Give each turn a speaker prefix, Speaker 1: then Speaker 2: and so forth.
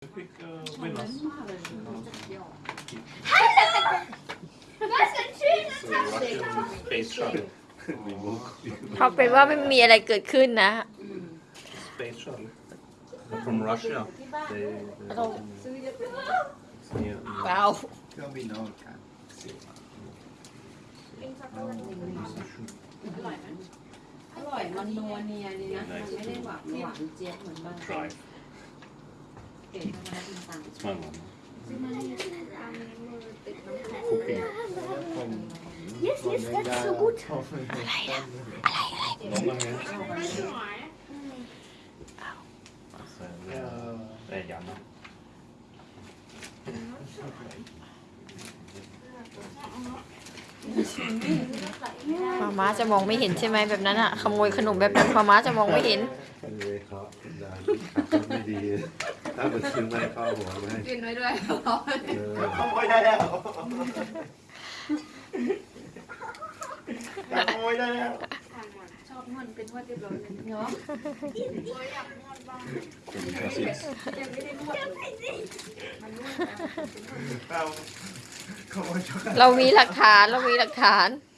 Speaker 1: Quick uh, winners.
Speaker 2: Was ein schönes
Speaker 1: So Russian space shuttle.
Speaker 3: เขาเป็นว่าไม่มีอะไรเกิดขึ้นนะ
Speaker 1: Space shuttle. From Russia. They, they
Speaker 3: Oh.
Speaker 1: It's near,
Speaker 3: เปล่า
Speaker 4: เครื่องบินอวกาศ
Speaker 5: อร่อยไหมอร่อยมันนัวเนียดีนะ มันไม่ได้หวานหวานเจี๊ยบเหมือนบางคน
Speaker 1: drive.
Speaker 5: เก๋ธรรมดาต่าง
Speaker 1: It's my mom. Cooking.
Speaker 2: Yes, yes, that's so good.
Speaker 1: Longer hands. Så, det er- det er Janne.
Speaker 3: มาม้าจะมองไม่เห็นใช่ไหมแบบนั้นอะขโมยขนมแบบนั้นมาม้าจะมองไม่เห็น
Speaker 6: เลยเขาด่าขับรถไม่ดี ถ้ามันซื้อไม่เข้าหัวไม่ให้
Speaker 5: ๆกินไว้ด้วย
Speaker 6: เออ
Speaker 4: ขโมยได้แล้วขโมยได้แล้ว
Speaker 5: ชอบนวดเป็นนวดเรียบร้อยเลยเนาะ
Speaker 1: Because it's
Speaker 5: ยังไม่ได้นวดเลยมันนวดนะ
Speaker 4: เอาขโมยช็อกโกแลต
Speaker 3: เรามีหลักฐานเรามีหลักฐาน
Speaker 5: เ